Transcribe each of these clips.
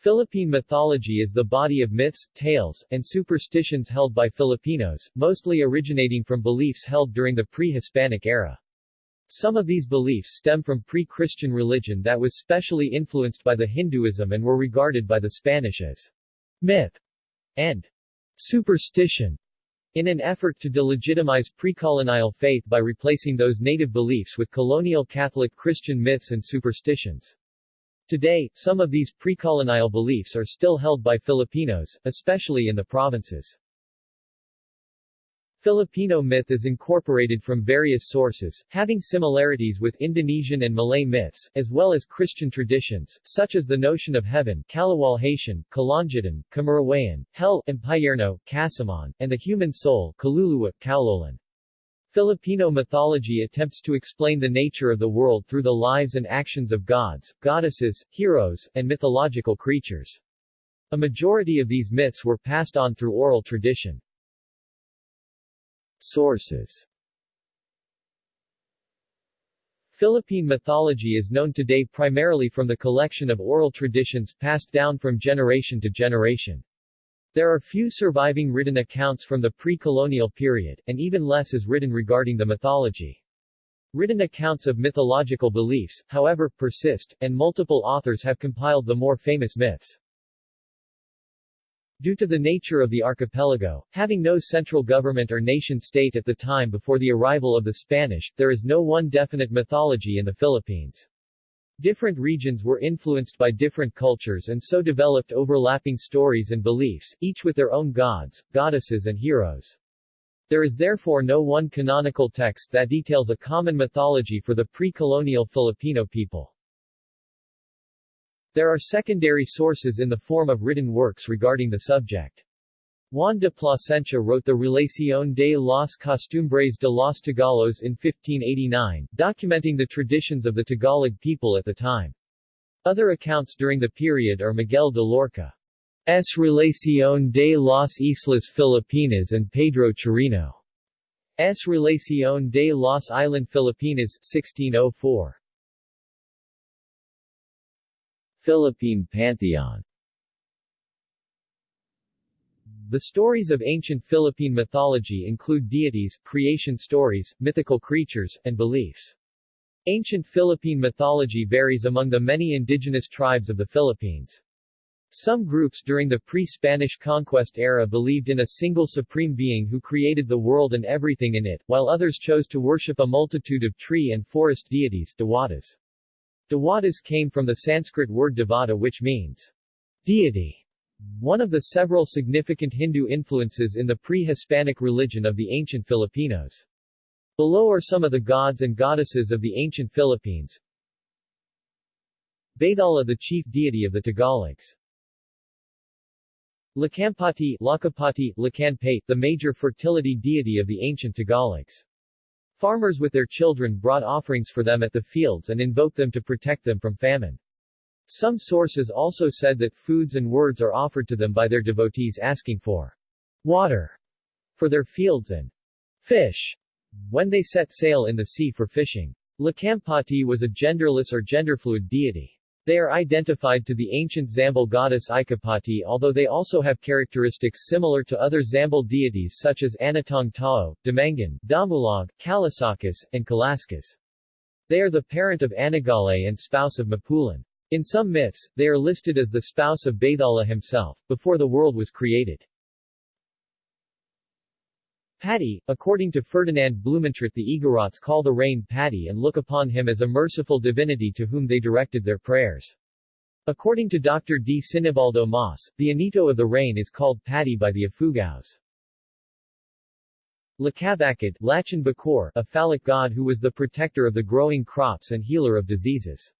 Philippine mythology is the body of myths, tales, and superstitions held by Filipinos, mostly originating from beliefs held during the pre-Hispanic era. Some of these beliefs stem from pre-Christian religion that was specially influenced by the Hinduism and were regarded by the Spanish as myth and superstition in an effort to delegitimize pre-colonial faith by replacing those native beliefs with colonial Catholic Christian myths and superstitions. Today, some of these pre-colonial beliefs are still held by Filipinos, especially in the provinces. Filipino myth is incorporated from various sources, having similarities with Indonesian and Malay myths, as well as Christian traditions, such as the notion of heaven Kaluwalhatian, Kalangitan, Kamarawayan, hell Impyerno, Casamon, and the human soul Kaluluwa, Kaulolan. Filipino mythology attempts to explain the nature of the world through the lives and actions of gods, goddesses, heroes, and mythological creatures. A majority of these myths were passed on through oral tradition. Sources Philippine mythology is known today primarily from the collection of oral traditions passed down from generation to generation. There are few surviving written accounts from the pre-colonial period, and even less is written regarding the mythology. Written accounts of mythological beliefs, however, persist, and multiple authors have compiled the more famous myths. Due to the nature of the archipelago, having no central government or nation-state at the time before the arrival of the Spanish, there is no one definite mythology in the Philippines. Different regions were influenced by different cultures and so developed overlapping stories and beliefs, each with their own gods, goddesses and heroes. There is therefore no one canonical text that details a common mythology for the pre-colonial Filipino people. There are secondary sources in the form of written works regarding the subject. Juan de Plasencia wrote the Relación de las Costumbres de los Tagalos in 1589, documenting the traditions of the Tagalog people at the time. Other accounts during the period are Miguel de Loarca's Relación de las Islas Filipinas and Pedro Chirino's Relación de las Islas Filipinas 1604. Philippine Pantheon the stories of ancient Philippine mythology include deities, creation stories, mythical creatures, and beliefs. Ancient Philippine mythology varies among the many indigenous tribes of the Philippines. Some groups during the pre-Spanish conquest era believed in a single supreme being who created the world and everything in it, while others chose to worship a multitude of tree and forest deities Dewatas. Dewatas came from the Sanskrit word devata which means deity. One of the several significant Hindu influences in the pre-Hispanic religion of the ancient Filipinos. Below are some of the gods and goddesses of the ancient Philippines. Bathala the chief deity of the Tagalogs. Lakampati, Lakapati, Lakanpay, the major fertility deity of the ancient Tagalogs. Farmers with their children brought offerings for them at the fields and invoked them to protect them from famine. Some sources also said that foods and words are offered to them by their devotees asking for water for their fields and fish when they set sail in the sea for fishing. Lakampati was a genderless or genderfluid deity. They are identified to the ancient Zambal goddess Ikapati although they also have characteristics similar to other Zambal deities such as Anatong Tao, Damangan, Damulog, Kalasakas, and Kalaskas. They are the parent of Anagolay and spouse of Mapulan. In some myths, they are listed as the spouse of Bathala himself, before the world was created. Pati, according to Ferdinand Blumentritt the Igorots call the rain Pati and look upon him as a merciful divinity to whom they directed their prayers. According to Dr. D. Sinibaldo Mas, the Anito of the rain is called Pati by the Ifugaos. Lakabakid, Lachan Bakor, a phallic god who was the protector of the growing crops and healer of diseases.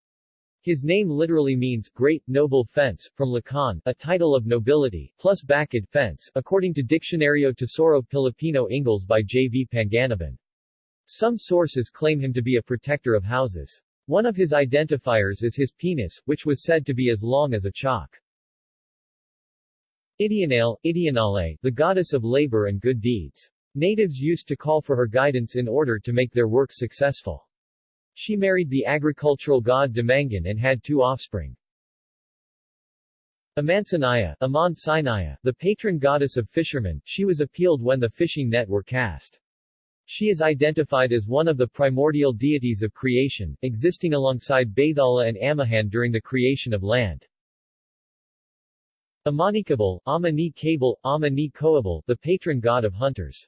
His name literally means great, noble fence, from Lakan, a title of nobility, plus Bakid fence, according to Diccionario Tesoro Pilipino Ingles by J. V. Panganiban. Some sources claim him to be a protector of houses. One of his identifiers is his penis, which was said to be as long as a chalk. Idianale, Idianale, the goddess of labor and good deeds. Natives used to call for her guidance in order to make their work successful. She married the agricultural god Damangan and had two offspring. Amansanaya, Aman Sinaya, the patron goddess of fishermen, she was appealed when the fishing net were cast. She is identified as one of the primordial deities of creation, existing alongside Bathala and Amihan during the creation of land. Amanikabal, Amani Kabal, Amani Koabal, the patron god of hunters.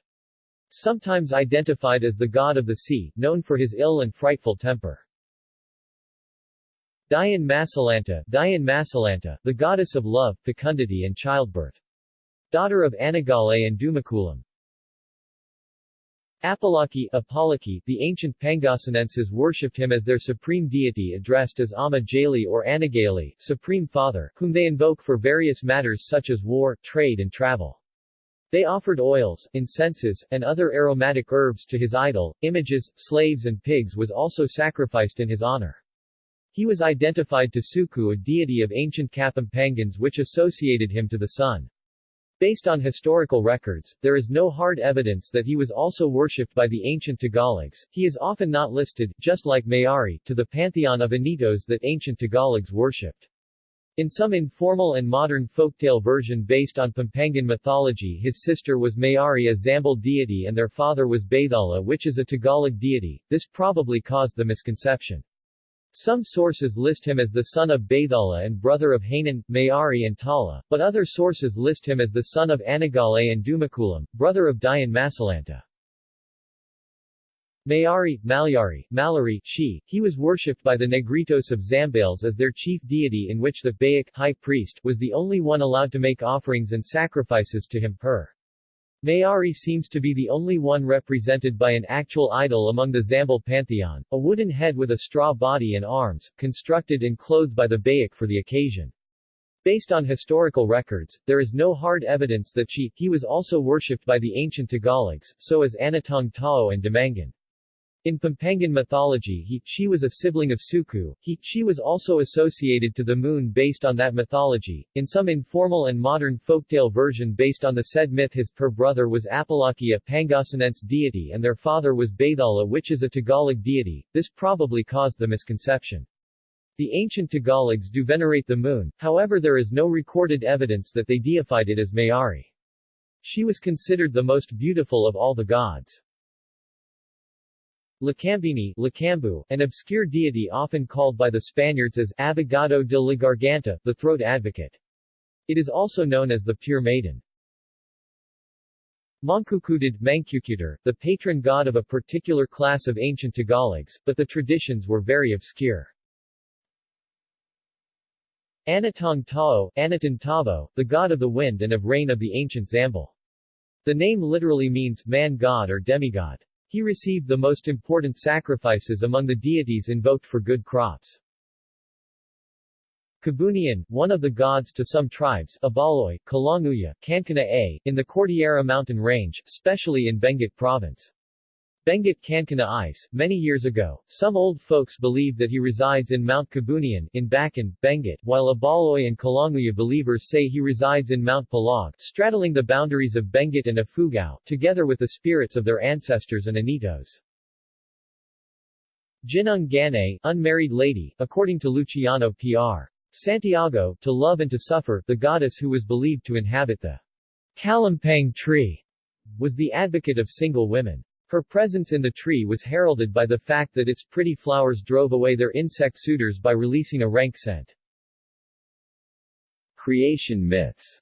Sometimes identified as the god of the sea, known for his ill and frightful temper. Dian Masalanta, Dian Masalanta, the goddess of love, fecundity and childbirth. Daughter of Anagolay and Dumakulam. Apalaki, Apalaki, the ancient Pangasinenses worshipped him as their supreme deity addressed as Ama Jali or Anagali, Supreme Father, whom they invoke for various matters such as war, trade and travel. They offered oils, incenses, and other aromatic herbs to his idol, images, slaves and pigs was also sacrificed in his honor. He was identified to Suku a deity of ancient Kapampangans which associated him to the sun. Based on historical records, there is no hard evidence that he was also worshipped by the ancient Tagalogs. He is often not listed, just like Mayari, to the pantheon of Anitos that ancient Tagalogs worshipped. In some informal and modern folktale version based on Pampangan mythology his sister was Mayari a Zambal deity and their father was Bathala which is a Tagalog deity, this probably caused the misconception. Some sources list him as the son of Bathala and brother of Hanan, Mayari and Tala, but other sources list him as the son of Anagolay and Dumakulam, brother of Dian Masalanta. Mayari, Malyari, Malari, she, he was worshipped by the Negritos of Zambales as their chief deity in which the Bayak high priest was the only one allowed to make offerings and sacrifices to him per. Mayari seems to be the only one represented by an actual idol among the Zambal pantheon, a wooden head with a straw body and arms, constructed and clothed by the Bayak for the occasion. Based on historical records, there is no hard evidence that she, he was also worshipped by the ancient Tagalogs, so as Anatong Tao and Damangan. In Pampangan mythology he, she was a sibling of Suku, he, she was also associated to the moon based on that mythology. In some informal and modern folktale version based on the said myth his per brother was Apalaki a Pangasinense deity and their father was Bathala which is a Tagalog deity, this probably caused the misconception. The ancient Tagalogs do venerate the moon, however there is no recorded evidence that they deified it as Mayari. She was considered the most beautiful of all the gods. Lacambini Lacambu, an obscure deity often called by the Spaniards as Abogado de la Garganta, the throat advocate. It is also known as the Pure Maiden. Mangkukudad Mangkukudur, the patron god of a particular class of ancient Tagalogs, but the traditions were very obscure. Anatong Tao, Anatan Tavo, the god of the wind and of rain of the ancient Zambal. The name literally means man-god or demigod. He received the most important sacrifices among the deities invoked for good crops. Kabunian, one of the gods to some tribes, Abaloy, Kalanguya, Kankanaey, in the Cordillera mountain range, especially in Benguet province. Benguet Kankanaey, many years ago, some old folks believe that he resides in Mount Kabunian, in Bakun, Benguet, while Abaloy and Kalanguya believers say he resides in Mount Pulag, straddling the boundaries of Benguet and Ifugao, together with the spirits of their ancestors and Anitos. Jinung Gane, unmarried lady, according to Luciano P.R. Santiago, to love and to suffer, the goddess who was believed to inhabit the Kalampang tree, was the advocate of single women. Her presence in the tree was heralded by the fact that its pretty flowers drove away their insect suitors by releasing a rank scent. Creation myths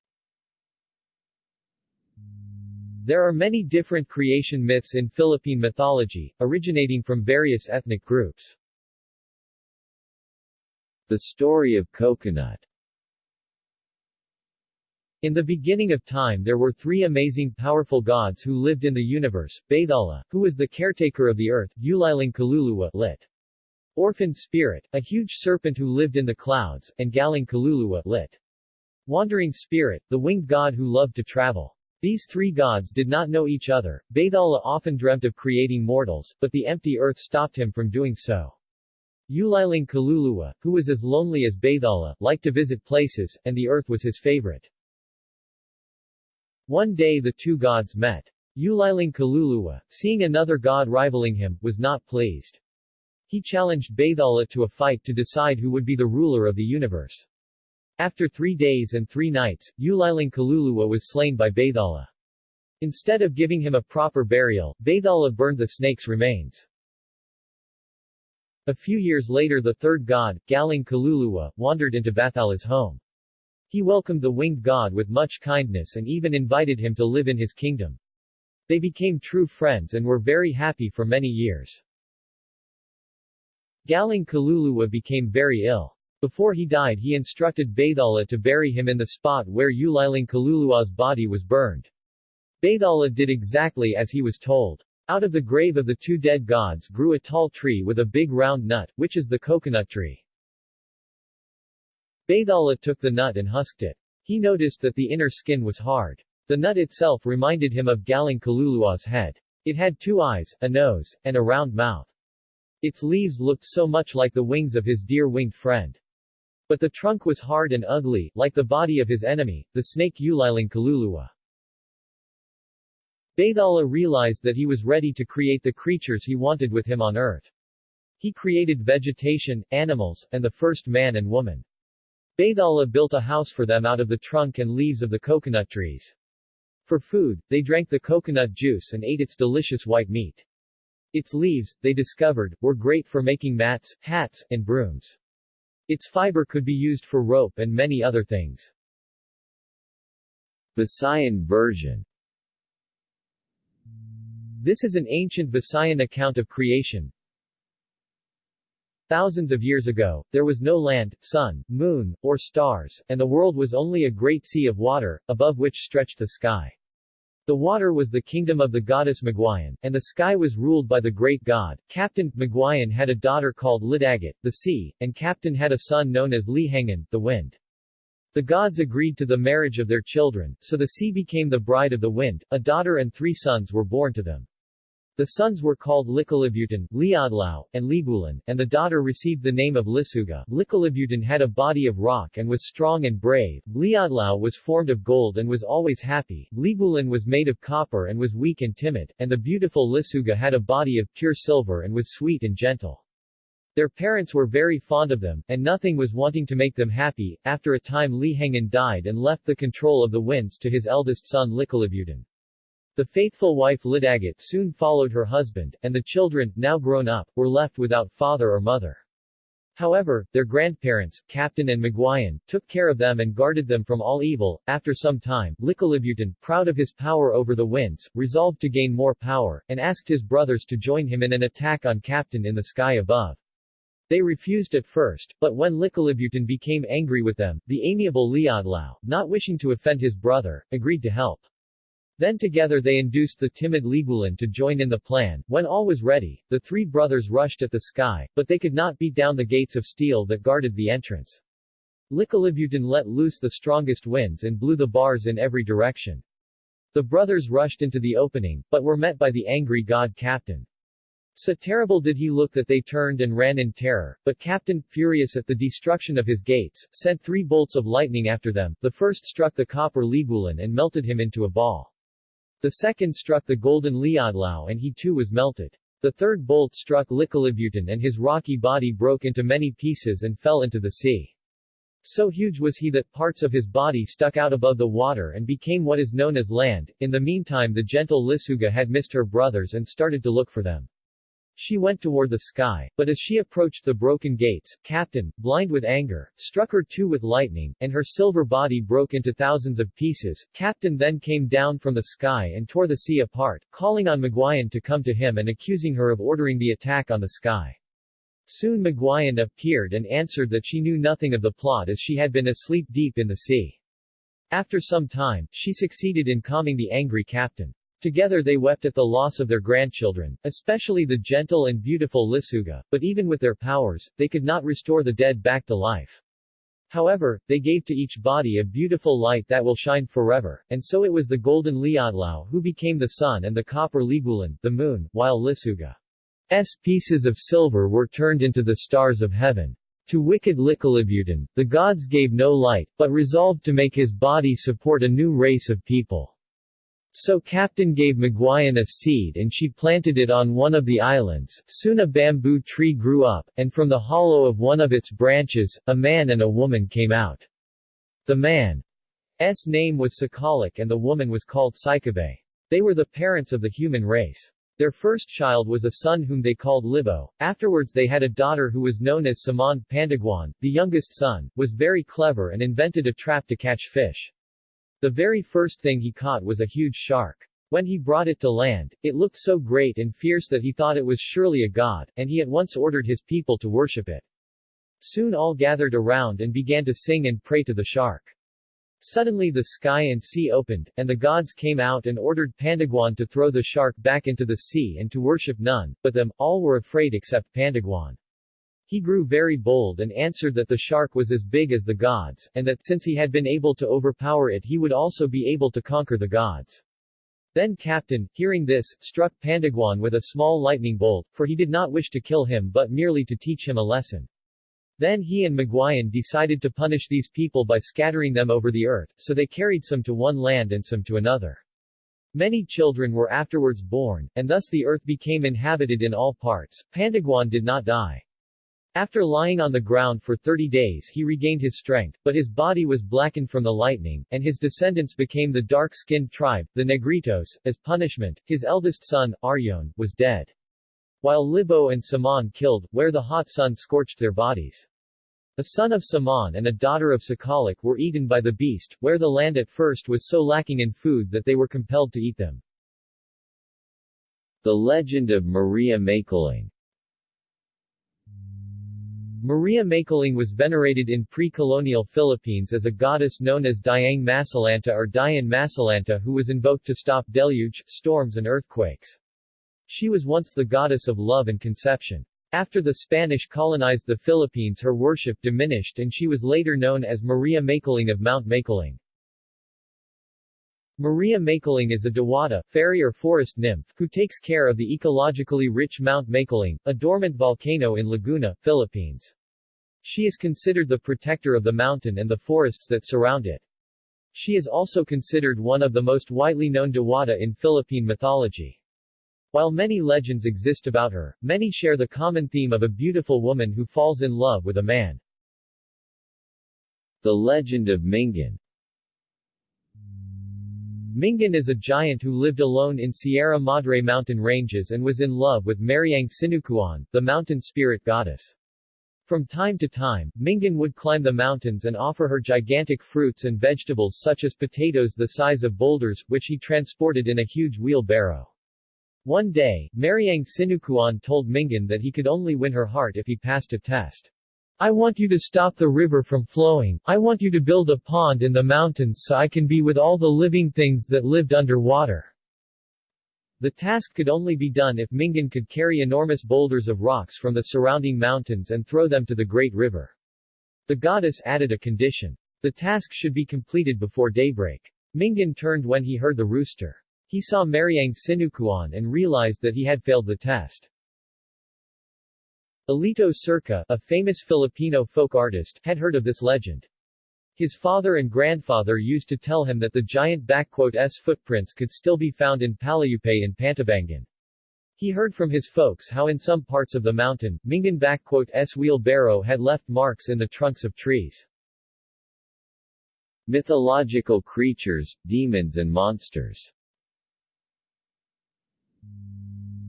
There are many different creation myths in Philippine mythology, originating from various ethnic groups. The story of coconut in the beginning of time there were three amazing powerful gods who lived in the universe, Bathala, who was the caretaker of the earth, Kaluluwa lit. Orphan Spirit, a huge serpent who lived in the clouds, and Galing Kaluluwa lit. Wandering Spirit, the winged god who loved to travel. These three gods did not know each other. Bathala often dreamt of creating mortals, but the empty earth stopped him from doing so. Ulilang Kaluluwa, who was as lonely as Bathala, liked to visit places, and the earth was his favorite. One day the two gods met. Ulilang Kaluluwa, seeing another god rivaling him, was not pleased. He challenged Bathala to a fight to decide who would be the ruler of the universe. After three days and three nights, Ulilang Kaluluwa was slain by Bathala. Instead of giving him a proper burial, Bathala burned the snake's remains. A few years later the third god, Galing Kaluluwa, wandered into Bathala's home. He welcomed the winged god with much kindness and even invited him to live in his kingdom. They became true friends and were very happy for many years. Galing Kaluluwa became very ill. Before he died he instructed Bathala to bury him in the spot where Ulilang Kaluluwa's body was burned. Bathala did exactly as he was told. Out of the grave of the two dead gods grew a tall tree with a big round nut, which is the coconut tree. Bathala took the nut and husked it. He noticed that the inner skin was hard. The nut itself reminded him of Galing Kaluluwa's head. It had two eyes, a nose, and a round mouth. Its leaves looked so much like the wings of his dear winged friend. But the trunk was hard and ugly, like the body of his enemy, the snake Ulilang Kaluluwa. Bathala realized that he was ready to create the creatures he wanted with him on earth. He created vegetation, animals, and the first man and woman. Bathala built a house for them out of the trunk and leaves of the coconut trees. For food, they drank the coconut juice and ate its delicious white meat. Its leaves, they discovered, were great for making mats, hats, and brooms. Its fiber could be used for rope and many other things. Visayan version this is an ancient Visayan account of creation. Thousands of years ago, there was no land, sun, moon, or stars, and the world was only a great sea of water, above which stretched the sky. The water was the kingdom of the goddess Magwayan, and the sky was ruled by the great god. Kaptan Magwayan had a daughter called Lidagat, the sea, and Kaptan had a son known as Lihangan, the wind. The gods agreed to the marriage of their children, so the sea became the bride of the wind, a daughter and three sons were born to them. The sons were called Likalibutan, Liadlao, and Libulan, and the daughter received the name of Lisuga. Likalibutan had a body of rock and was strong and brave, Liadlao was formed of gold and was always happy, Libulan was made of copper and was weak and timid, and the beautiful Lisuga had a body of pure silver and was sweet and gentle. Their parents were very fond of them, and nothing was wanting to make them happy. After a time Lihangan died and left the control of the winds to his eldest son Likalibutan. The faithful wife Lidagat soon followed her husband, and the children, now grown up, were left without father or mother. However, their grandparents, Kaptan and Magwayan, took care of them and guarded them from all evil. After some time, Likalibutan, proud of his power over the winds, resolved to gain more power, and asked his brothers to join him in an attack on Kaptan in the sky above. They refused at first, but when Likalibutan became angry with them, the amiable Liadlao, not wishing to offend his brother, agreed to help. Then together they induced the timid Libulan to join in the plan. When all was ready, the three brothers rushed at the sky, but they could not beat down the gates of steel that guarded the entrance. Likalibutan let loose the strongest winds and blew the bars in every direction. The brothers rushed into the opening, but were met by the angry god Kaptan. So terrible did he look that they turned and ran in terror, but Kaptan, furious at the destruction of his gates, sent three bolts of lightning after them, the first struck the copper Libulan and melted him into a ball. The second struck the golden Liadlao and he too was melted. The third bolt struck Likalibutan and his rocky body broke into many pieces and fell into the sea. So huge was he that parts of his body stuck out above the water and became what is known as land. In the meantime the gentle Lisuga had missed her brothers and started to look for them. She went toward the sky, but as she approached the broken gates, Kaptan, blind with anger, struck her too with lightning, and her silver body broke into thousands of pieces. Kaptan then came down from the sky and tore the sea apart, calling on Magwayan to come to him and accusing her of ordering the attack on the sky. Soon Magwayan appeared and answered that she knew nothing of the plot as she had been asleep deep in the sea. After some time, she succeeded in calming the angry Kaptan. Together they wept at the loss of their grandchildren, especially the gentle and beautiful Lisuga, but even with their powers, they could not restore the dead back to life. However, they gave to each body a beautiful light that will shine forever, and so it was the golden Liadlao who became the sun and the copper Libulan, the moon, while Lisuga's pieces of silver were turned into the stars of heaven. To wicked Likalibutan, the gods gave no light, but resolved to make his body support a new race of people. So Kaptan gave Magwayan a seed and she planted it on one of the islands. Soon a bamboo tree grew up, and from the hollow of one of its branches, a man and a woman came out. The man's name was Sakalik and the woman was called Sicabay. They were the parents of the human race. Their first child was a son whom they called Libo. Afterwards they had a daughter who was known as Saman Pandiguan. The youngest son, was very clever and invented a trap to catch fish. The very first thing he caught was a huge shark. When he brought it to land, it looked so great and fierce that he thought it was surely a god, and he at once ordered his people to worship it. Soon all gathered around and began to sing and pray to the shark. Suddenly the sky and sea opened, and the gods came out and ordered Pandiguan to throw the shark back into the sea and to worship none, but them, all were afraid except Pandiguan. He grew very bold and answered that the shark was as big as the gods, and that since he had been able to overpower it he would also be able to conquer the gods. Then Kaptan, hearing this, struck Pandiguan with a small lightning bolt, for he did not wish to kill him but merely to teach him a lesson. Then he and Maguayan decided to punish these people by scattering them over the earth, so they carried some to one land and some to another. Many children were afterwards born, and thus the earth became inhabited in all parts. Pandiguan did not die. After lying on the ground for 30 days he regained his strength, but his body was blackened from the lightning, and his descendants became the dark-skinned tribe, the Negritos. As punishment, his eldest son, Aryon, was dead. While Libo and Saman killed, where the hot sun scorched their bodies. A son of Saman and a daughter of Sakalik were eaten by the beast, where the land at first was so lacking in food that they were compelled to eat them. The legend of Maria Makiling Maria Makiling was venerated in pre-colonial Philippines as a goddess known as Diang Masalanta or Dian Masalanta who was invoked to stop deluge, storms and earthquakes. She was once the goddess of love and conception. After the Spanish colonized the Philippines her worship diminished and she was later known as Maria Makiling of Mount Makiling. Maria Makiling is a Diwata, fairy or forest nymph, who takes care of the ecologically rich Mount Makiling, a dormant volcano in Laguna, Philippines. She is considered the protector of the mountain and the forests that surround it. She is also considered one of the most widely known Diwata in Philippine mythology. While many legends exist about her, many share the common theme of a beautiful woman who falls in love with a man. The legend of Mingan Mingan is a giant who lived alone in Sierra Madre mountain ranges and was in love with Mariang Sinukuan, the mountain spirit goddess. From time to time, Mingan would climb the mountains and offer her gigantic fruits and vegetables such as potatoes the size of boulders, which he transported in a huge wheelbarrow. One day, Mariang Sinukuan told Mingan that he could only win her heart if he passed a test. I want you to stop the river from flowing, I want you to build a pond in the mountains so I can be with all the living things that lived underwater. The task could only be done if Mingan could carry enormous boulders of rocks from the surrounding mountains and throw them to the great river. The goddess added a condition. The task should be completed before daybreak. Mingan turned when he heard the rooster. He saw Mariang Sinukuan and realized that he had failed the test. Alito Circa, a famous Filipino folk artist, had heard of this legend. His father and grandfather used to tell him that the giant S footprints could still be found in Palayupay in Pantabangan. He heard from his folks how in some parts of the mountain, Mingan S wheelbarrow had left marks in the trunks of trees. Mythological creatures, demons and monsters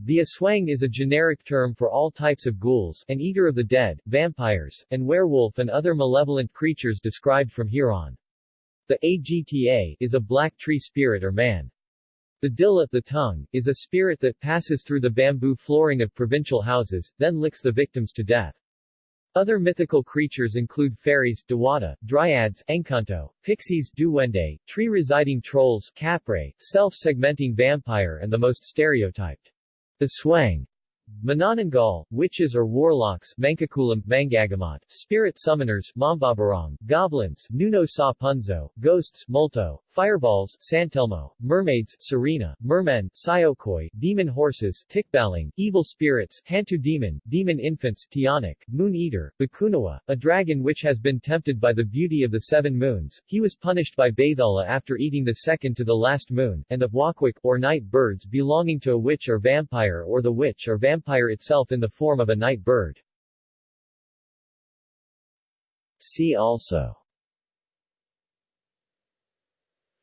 The aswang is a generic term for all types of ghouls, an eater of the dead, vampires, and werewolf and other malevolent creatures described from here on. The Agta is a black tree spirit or man. The dila, the tongue, is a spirit that passes through the bamboo flooring of provincial houses, then licks the victims to death. Other mythical creatures include fairies, Diwata, dryads, encanto, pixies, duende, tree-residing trolls, capre, self-segmenting vampire and the most stereotyped the Swang Manananggal, witches or warlocks Mangkukulam, Mangagamot, spirit summoners Mambabarang, goblins Nuno sa Punso, ghosts Multo, fireballs Santelmo, mermaids Sirena, mermen Siyokoy, demon horses Tikbalang, evil spirits Hantu demon, demon infants Tiyanak, moon eater, Bakunawa, a dragon which has been tempted by the beauty of the seven moons. He was punished by Bathala after eating the second to the last moon, and the Wakwak, or night birds belonging to a witch or vampire or the witch or vampire itself in the form of a night bird. See also.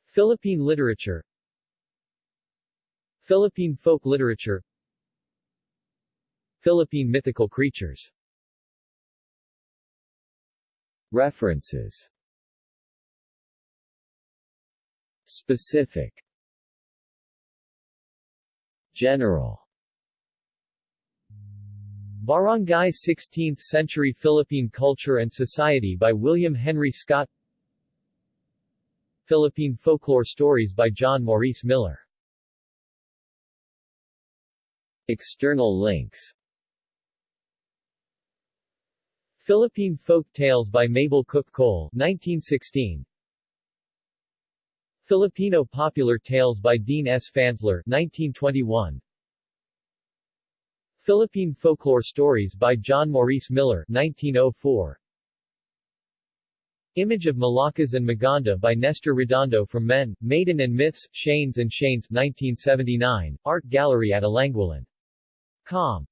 Philippine literature. Philippine folk literature. Philippine mythical creatures. References. Specific. General Barangay 16th-century Philippine Culture and Society by William Henry Scott. Philippine Folklore Stories by John Maurice Miller. External links. Philippine Folk Tales by Mabel Cook Cole 1916 Filipino Popular Tales by Dean S. Fansler 1921 Philippine Folklore Stories by John Maurice Miller 1904 Image of Malakas and Maganda by Nestor Redondo from Men, Maiden and Myths, Shanes and Shanes 1979, Art Gallery at Alangulan. Com.